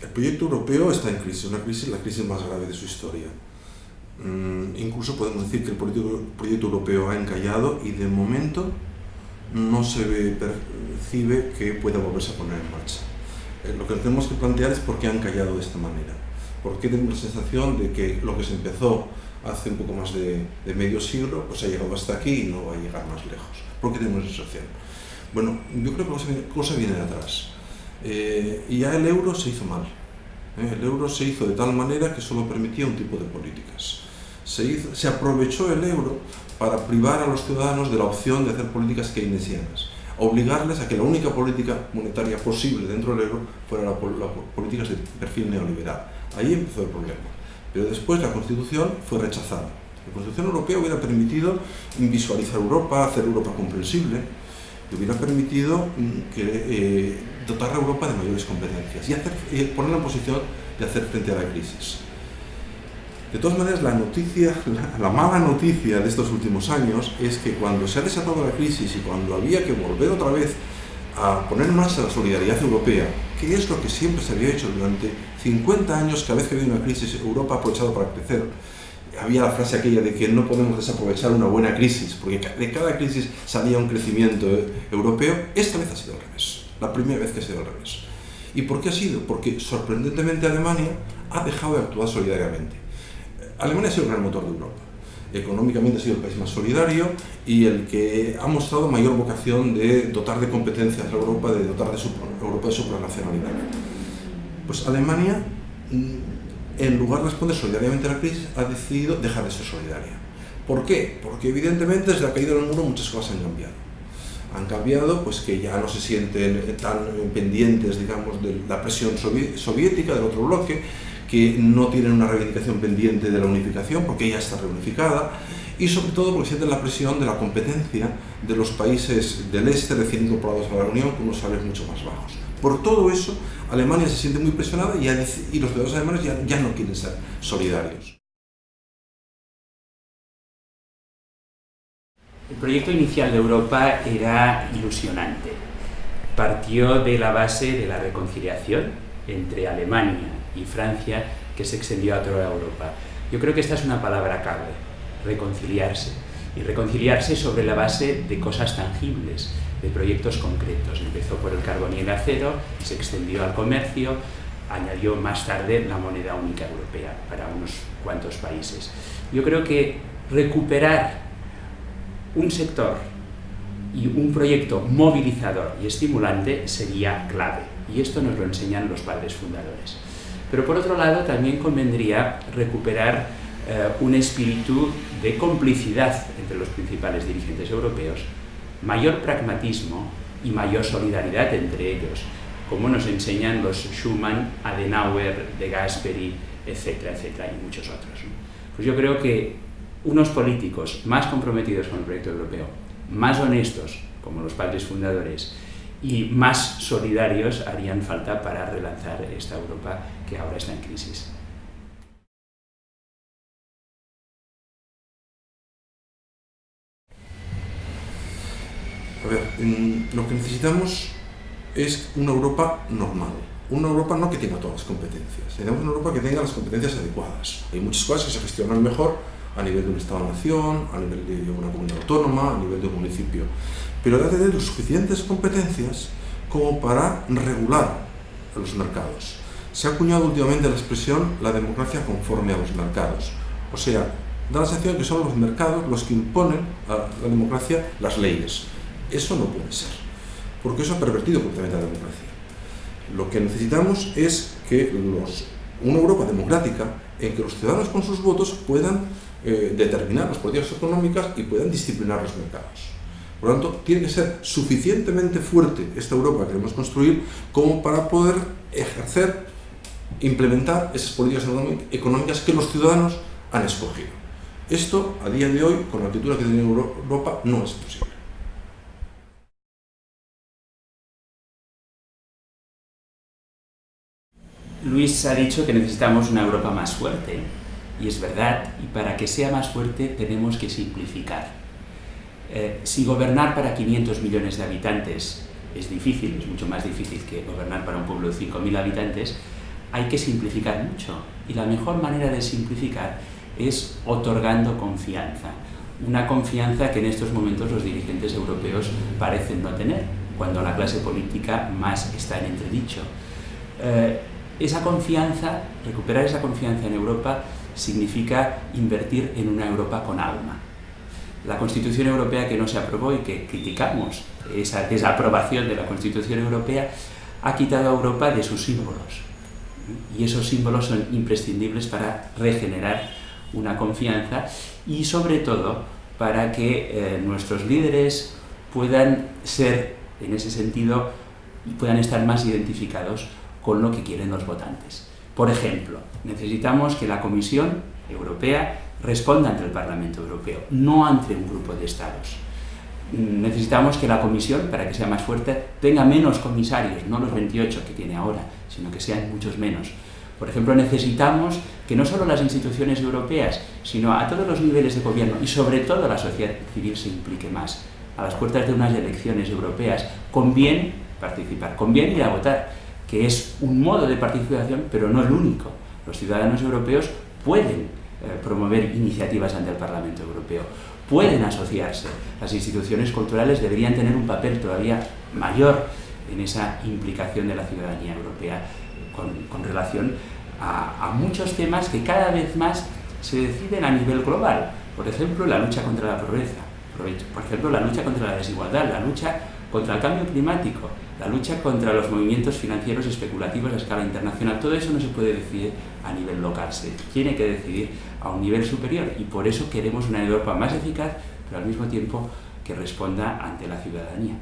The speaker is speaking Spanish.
El proyecto europeo está en crisis, una crisis, la crisis más grave de su historia. Mm, incluso podemos decir que el proyecto, proyecto europeo ha encallado y de momento no se ve, percibe que pueda volverse a poner en marcha. Eh, lo que tenemos que plantear es por qué han callado de esta manera. ¿Por qué tenemos la sensación de que lo que se empezó hace un poco más de, medio siglo pues ha llegado hasta aquí y no va a llegar más lejos? ¿Por qué tenemos esa sensación? Bueno, yo creo que la cosa viene de atrás. Eh, y ya el euro se hizo mal. ¿eh? El euro se hizo de tal manera que solo permitía un tipo de políticas. Se, se aprovechó el euro para privar a los ciudadanos de la opción de hacer políticas keynesianas, obligarles a que la única política monetaria posible dentro del euro fuera la, la política de perfil neoliberal. Ahí empezó el problema. Pero después la Constitución fue rechazada. La Constitución Europea hubiera permitido visualizar Europa, hacer Europa comprensible, y hubiera permitido mm, eh, dotar a Europa de mayores competencias y hacer, eh, ponerla en posición de hacer frente a la crisis. De todas maneras, la, mala noticia de estos últimos años es que cuando se ha desatado la crisis y cuando había que volver otra vez a poner en marcha la solidaridad europea, que es lo que siempre se había hecho durante 50 años, cada vez que había una crisis, Europa ha aprovechado para crecer. Había la frase aquella de que no podemos desaprovechar una buena crisis, porque de cada crisis salía un crecimiento europeo. Esta vez ha sido al revés, la primera vez que ha sido al revés. ¿Y por qué ha sido? Porque sorprendentemente Alemania ha dejado de actuar solidariamente Alemania ha sido el gran motor de Europa. Económicamente ha sido el país más solidario y el que ha mostrado mayor vocación de dotar de competencias a Europa, de dotar de su, Europa de supranacionalidad. Pues Alemania, mm, en lugar de responder solidariamente a la crisis, ha decidido dejar de ser solidaria. ¿Por qué? Porque evidentemente desde la caída del muro muchas cosas han cambiado. Han cambiado pues que ya no se sienten tan pendientes, digamos, de la presión soviética del otro bloque, que no tienen una reivindicación pendiente de la unificación, porque ya está reunificada, y sobre todo porque sienten la presión de la competencia de los países del este recién incorporados a la Unión con unos salarios mucho más bajos. Por todo eso, Alemania se siente muy presionada y, los ciudadanos alemanes ya, ya no quieren ser solidarios. El proyecto inicial de Europa era ilusionante. Partió de la base de la reconciliación entre Alemania y Francia que se extendió a toda Europa. Yo creo que esta es una palabra clave, reconciliarse. Y reconciliarse sobre la base de cosas tangibles, de proyectos concretos. Empezó por el carbón y el acero, se extendió al comercio, añadió más tarde la moneda única europea para unos cuantos países. Yo creo que recuperar un sector y un proyecto movilizador y estimulante sería clave, y esto nos lo enseñan los padres fundadores. Pero por otro lado también convendría recuperar eh, un espíritu de complicidad entre los principales dirigentes europeos, mayor pragmatismo y mayor solidaridad entre ellos, como nos enseñan los Schuman, Adenauer, De Gasperi, etcétera, etcétera, y muchos otros. Pues yo creo que unos políticos más comprometidos con el proyecto europeo, más honestos, como los padres fundadores, y más solidarios harían falta para relanzar esta Europa que ahora está en crisis. A ver, lo que necesitamos es una Europa normal, una Europa no que tenga todas las competencias, necesitamos una Europa que tenga las competencias adecuadas. Hay muchas cosas que se gestionan mejor a nivel de un Estado-nación, a nivel de una comunidad autónoma, a nivel de un municipio pero debe tener suficientes competencias como para regular los mercados. Se ha acuñado últimamente la expresión la democracia conforme a los mercados. O sea, da la sensación que son los mercados los que imponen a la democracia las leyes. Eso no puede ser, porque eso ha pervertido completamente la democracia. Lo que necesitamos es que una Europa democrática en que los ciudadanos con sus votos puedan eh, determinar las políticas económicas y puedan disciplinar los mercados. Por lo tanto, tiene que ser suficientemente fuerte esta Europa que queremos construir como para poder ejercer, implementar esas políticas económicas que los ciudadanos han escogido. Esto, a día de hoy, con la actitud que tiene Europa, no es posible. Luis ha dicho que necesitamos una Europa más fuerte, y es verdad, y para que sea más fuerte tenemos que simplificar. Eh, si gobernar para 500 millones de habitantes es difícil, es mucho más difícil que gobernar para un pueblo de 5.000 habitantes, hay que simplificar mucho y la mejor manera de simplificar es otorgando confianza. Una confianza que en estos momentos los dirigentes europeos parecen no tener, cuando la clase política más está en entredicho. Eh, esa confianza, recuperar esa confianza en Europa, significa invertir en una Europa con alma. La Constitución Europea que no se aprobó y que criticamos, esa desaprobación de la Constitución Europea, ha quitado a Europa de sus símbolos. Y esos símbolos son imprescindibles para regenerar una confianza y sobre todo para que eh, nuestros líderes puedan ser, en ese sentido, puedan estar más identificados con lo que quieren los votantes. Por ejemplo, necesitamos que la Comisión Europea responda ante el Parlamento Europeo, no ante un grupo de Estados. Necesitamos que la Comisión, para que sea más fuerte, tenga menos comisarios, no los 28 que tiene ahora, sino que sean muchos menos. Por ejemplo, necesitamos que no solo las instituciones europeas, sino a todos los niveles de gobierno y sobre todo la sociedad civil se implique más. A las puertas de unas elecciones europeas conviene participar, conviene ir a votar, que es un modo de participación, pero no el único. Los ciudadanos europeos pueden eh, promover iniciativas ante el Parlamento Europeo, pueden asociarse. Las instituciones culturales deberían tener un papel todavía mayor en esa implicación de la ciudadanía europea con, relación a, a, muchos temas que cada vez más se deciden a nivel global. Por ejemplo, la lucha contra la pobreza, por ejemplo, la lucha contra la desigualdad, la lucha contra el cambio climático, la lucha contra los movimientos financieros especulativos a escala internacional. Todo eso no se puede decidir a nivel local, se tiene que decidir a un nivel superior y por eso queremos una Europa más eficaz, pero al mismo tiempo que responda ante la ciudadanía.